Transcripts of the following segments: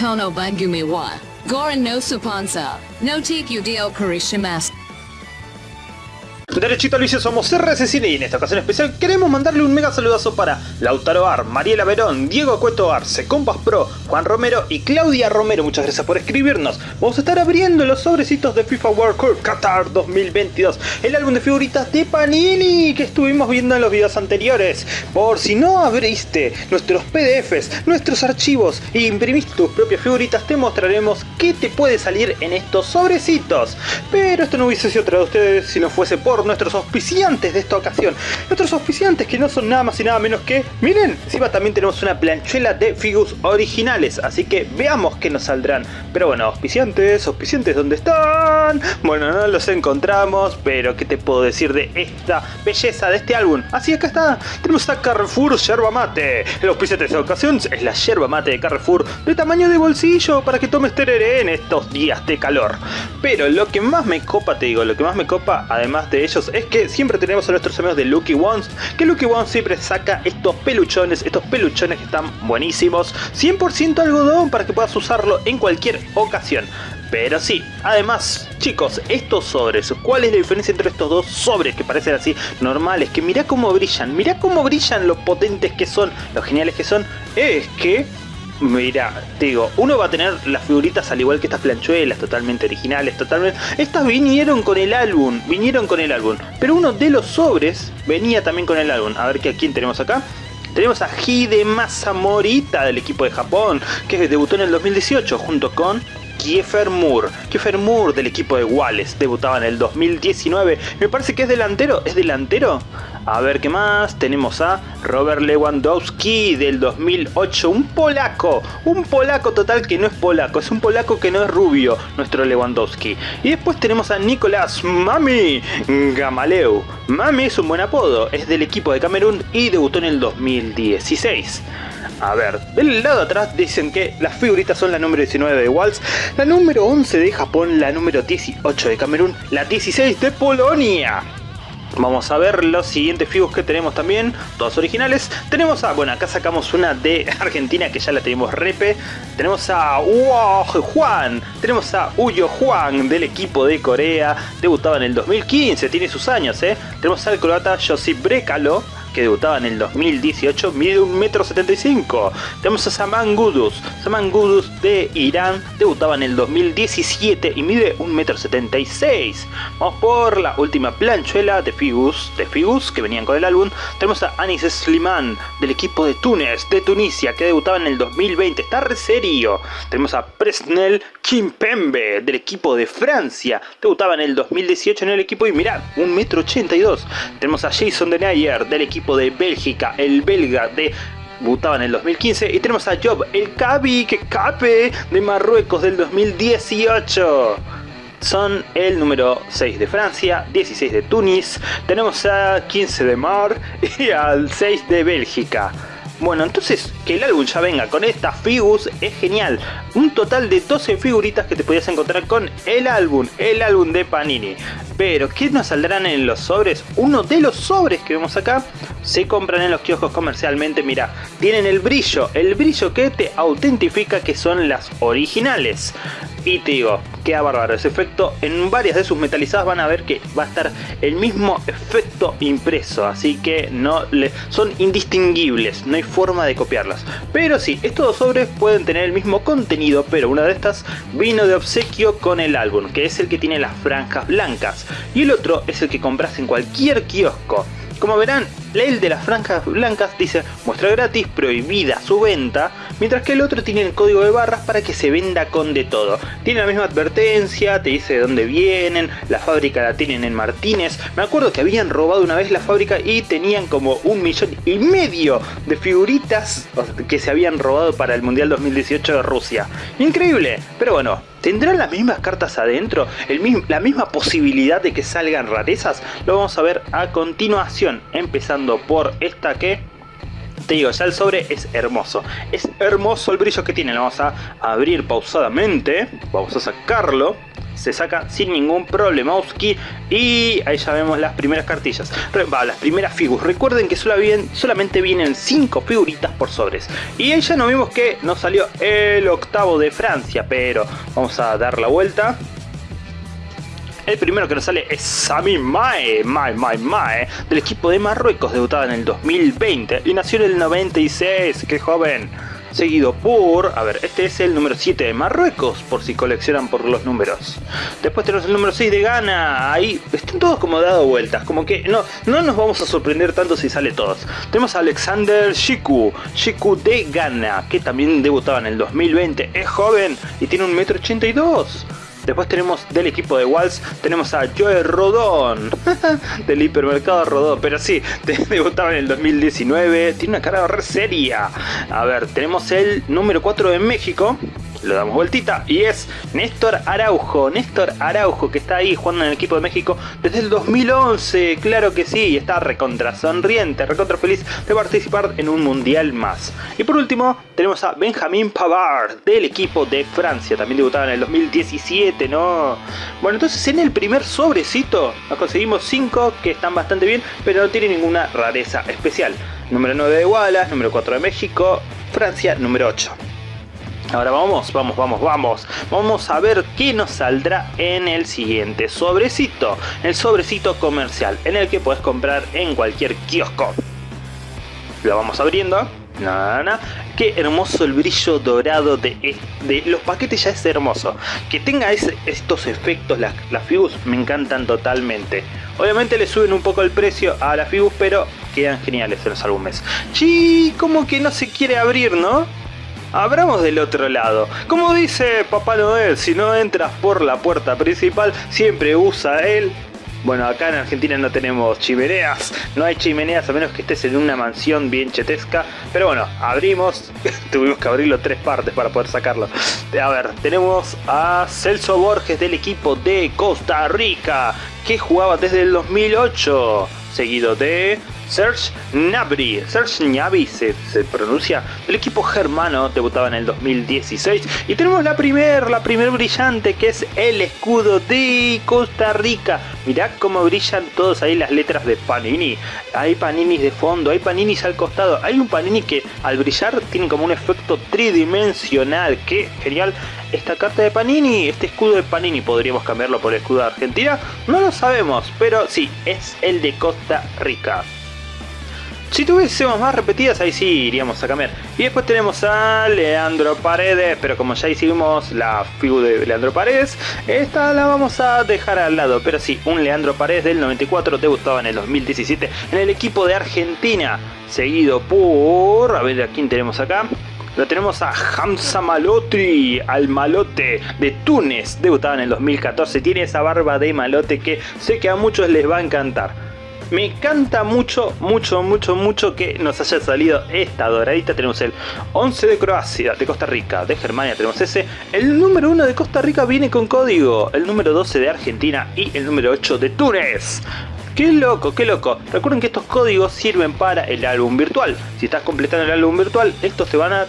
Kono Bangumi wa. Goran no Supansa. No Tiku Dio Karishimasu. Derechito al vicio somos RSCine y en esta ocasión especial queremos mandarle un mega saludazo para Lautaro Ar, Mariela Verón, Diego Cueto Arce, Compas Pro, Juan Romero y Claudia Romero. Muchas gracias por escribirnos. Vamos a estar abriendo los sobrecitos de FIFA World Cup Qatar 2022, el álbum de figuritas de Panini que estuvimos viendo en los videos anteriores. Por si no abriste nuestros PDFs, nuestros archivos e imprimiste tus propias figuritas, te mostraremos qué te puede salir en estos sobrecitos. Pero esto no hubiese sido traído a ustedes si no fuese por nuestros auspiciantes de esta ocasión. Nuestros auspiciantes que no son nada más y nada menos que... Miren, encima también tenemos una planchuela de figures originales, así que veamos qué nos saldrán. Pero bueno, auspiciantes, auspiciantes, ¿dónde están? Bueno, no los encontramos, pero ¿qué te puedo decir de esta belleza de este álbum? Así acá está, tenemos a Carrefour Yerba Mate. El auspiciante de esta ocasión es la yerba mate de Carrefour de tamaño de bolsillo para que tomes tereré en estos días de calor. Pero lo que más me copa, te digo, lo que más me copa, además de es que siempre tenemos a nuestros amigos de Lucky Ones, que Lucky Ones siempre saca estos peluchones, estos peluchones que están buenísimos, 100% algodón para que puedas usarlo en cualquier ocasión. Pero sí, además, chicos, estos sobres, ¿cuál es la diferencia entre estos dos sobres que parecen así normales? Que mirá cómo brillan, mirá cómo brillan lo potentes que son, lo geniales que son. Es que Mira, te digo, uno va a tener las figuritas al igual que estas planchuelas, totalmente originales, totalmente... Estas vinieron con el álbum, vinieron con el álbum. Pero uno de los sobres venía también con el álbum. A ver, ¿a quién tenemos acá? Tenemos a Hidemasa Morita del equipo de Japón, que debutó en el 2018 junto con Kiefer Moore. Kiefer Moore del equipo de Wallace debutaba en el 2019. Me parece que es delantero. ¿Es delantero? A ver qué más. Tenemos a Robert Lewandowski del 2008. Un polaco. Un polaco total que no es polaco. Es un polaco que no es rubio. Nuestro Lewandowski. Y después tenemos a Nicolás Mami Gamaleu. Mami es un buen apodo. Es del equipo de Camerún y debutó en el 2016. A ver, del lado atrás dicen que las figuritas son la número 19 de Waltz, la número 11 de Japón, la número 18 de Camerún, la 16 de Polonia. Vamos a ver los siguientes figos que tenemos también, todos originales. Tenemos a, bueno, acá sacamos una de Argentina que ya la tenemos repe. Tenemos a Uo Juan, tenemos a Uyo Juan del equipo de Corea, debutaba en el 2015, tiene sus años, ¿eh? Tenemos al croata Josip Brekalo, que debutaba en el 2018, mide 1,75m. Tenemos a Saman Gudus. Saman Gudus de Irán debutaba en el 2017 y mide 1,76m. Vamos por la última planchuela de Figus, de Figus que venían con el álbum. Tenemos a Anis Sliman del equipo de Túnez, de Tunisia, que debutaba en el 2020. Está re serio. Tenemos a Presnel Kimpembe del equipo de Francia. Debutaba en el 2018 en el equipo y mirad, 1,82m. Tenemos a Jason Denayer del equipo de Bélgica, el belga de debutaba en el 2015 y tenemos a Job, el Cabi, que cape de Marruecos del 2018 son el número 6 de Francia, 16 de Túnez, tenemos a 15 de Mar y al 6 de Bélgica. Bueno, entonces que el álbum ya venga con estas figus es genial. Un total de 12 figuritas que te podías encontrar con el álbum, el álbum de Panini. Pero, ¿qué nos saldrán en los sobres? Uno de los sobres que vemos acá se compran en los kioscos comercialmente. Mira, tienen el brillo, el brillo que te autentifica que son las originales. Y te digo, queda bárbaro ese efecto. En varias de sus metalizadas van a ver que va a estar el mismo efecto impreso. Así que no le, son indistinguibles, no hay forma de copiarlas. Pero sí, estos dos sobres pueden tener el mismo contenido, pero una de estas vino de obsequio con el álbum, que es el que tiene las franjas blancas. Y el otro es el que compras en cualquier kiosco. Como verán, el de las franjas blancas dice muestra gratis, prohibida su venta, mientras que el otro tiene el código de barras para que se venda con de todo. Tiene la misma advertencia, te dice de dónde vienen, la fábrica la tienen en Martínez. Me acuerdo que habían robado una vez la fábrica y tenían como un millón y medio de figuritas que se habían robado para el Mundial 2018 de Rusia. Increíble, pero bueno, ¿Tendrán las mismas cartas adentro? ¿La misma posibilidad de que salgan rarezas? Lo vamos a ver a continuación, empezando por esta que... Te digo, ya el sobre es hermoso. Es hermoso el brillo que tiene. Lo vamos a abrir pausadamente. Vamos a sacarlo. Se saca sin ningún problema y ahí ya vemos las primeras cartillas, va, las primeras figuras. Recuerden que solamente vienen 5 figuritas por sobres y ahí ya nos vimos que nos salió el octavo de Francia, pero vamos a dar la vuelta. El primero que nos sale es Sami Mae, Mae, Mae, Mae, del equipo de Marruecos, debutado en el 2020 y nació en el 96, qué joven seguido por, a ver, este es el número 7 de Marruecos, por si coleccionan por los números. Después tenemos el número 6 de Ghana, ahí están todos como dado vueltas, como que no, no nos vamos a sorprender tanto si sale todos. Tenemos a Alexander Shiku, Shiku de Ghana, que también debutaba en el 2020, es joven y tiene un metro 82. Después tenemos del equipo de Walls, tenemos a Joe Rodón, del hipermercado Rodón, pero sí, debutaba en el 2019, tiene una cara re seria. A ver, tenemos el número 4 de México, lo damos vueltita y es Néstor Araujo, Néstor Araujo que está ahí jugando en el equipo de México desde el 2011, claro que sí, y está recontra sonriente, recontra feliz de participar en un mundial más. Y por último tenemos a Benjamin Pavard del equipo de Francia, también debutaba en el 2017, ¿no? Bueno, entonces en el primer sobrecito nos conseguimos 5 que están bastante bien, pero no tienen ninguna rareza especial. Número 9 de Wallace, número 4 de México, Francia número 8. Ahora vamos, vamos, vamos, vamos. Vamos a ver qué nos saldrá en el siguiente sobrecito. El sobrecito comercial, en el que puedes comprar en cualquier kiosco. Lo vamos abriendo. Nada, Qué hermoso el brillo dorado de, de, los paquetes ya es hermoso. Que tenga estos efectos, las, las Fibus me encantan totalmente. Obviamente le suben un poco el precio a las Fibus, pero quedan geniales en los álbumes. Sí, como que no se quiere abrir, ¿no? Abramos del otro lado. Como dice Papá Noel, si no entras por la puerta principal, siempre usa él. Bueno, acá en Argentina no tenemos chimeneas, no hay chimeneas a menos que estés en una mansión bien chetesca. Pero bueno, abrimos, tuvimos que abrirlo tres partes para poder sacarlo. A ver, tenemos a Celso Borges del equipo de Costa Rica, que jugaba desde el 2008, seguido de Serge Gnabry, Serge Gnabry se, pronuncia, el equipo germano debutaba en el 2016 y tenemos la primer, la primer brillante que es el escudo de Costa Rica. Mirá cómo brillan todos ahí las letras de Panini. Hay Paninis de fondo, hay Paninis al costado, hay un Panini que al brillar tiene como un efecto tridimensional, que genial. Esta carta de Panini, este escudo de Panini, ¿podríamos cambiarlo por el escudo de Argentina? No lo sabemos, pero sí, es el de Costa Rica. Si tuviésemos más repetidas, ahí sí iríamos a cambiar. Y después tenemos a Leandro Paredes, pero como ya hicimos la figura de Leandro Paredes, esta la vamos a dejar al lado. Pero sí, un Leandro Paredes del 94 debutaba en el 2017 en el equipo de Argentina, seguido por... a ver a quién tenemos acá. Lo tenemos a Hamza Malotri, al malote de Túnez, debutaba en el 2014. Tiene esa barba de malote que sé que a muchos les va a encantar. Me encanta mucho, mucho, mucho, mucho que nos haya salido esta doradita. Tenemos el 11 de Croacia, de Costa Rica, de Germania tenemos ese. El número 1 de Costa Rica viene con código. El número 12 de Argentina y el número 8 de Túnez. ¡Qué loco, qué loco! Recuerden que estos códigos sirven para el álbum virtual. Si estás completando el álbum virtual, estos te van a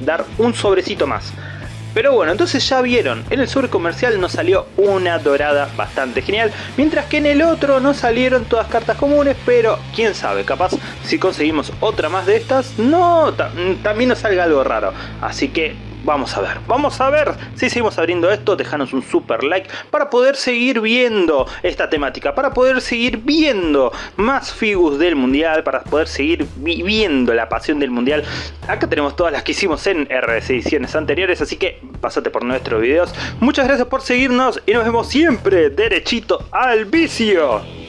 dar un sobrecito más. Pero bueno, entonces ya vieron, en el sobre comercial nos salió una dorada bastante genial, mientras que en el otro no salieron todas cartas comunes, pero quién sabe, capaz si conseguimos otra más de estas, no, también nos salga algo raro. Así que Vamos a ver, vamos a ver si seguimos abriendo esto, dejanos un super like para poder seguir viendo esta temática, para poder seguir viendo más figus del mundial, para poder seguir viviendo la pasión del mundial. Acá tenemos todas las que hicimos en RS ediciones anteriores, así que pasate por nuestros videos. Muchas gracias por seguirnos y nos vemos siempre derechito al vicio.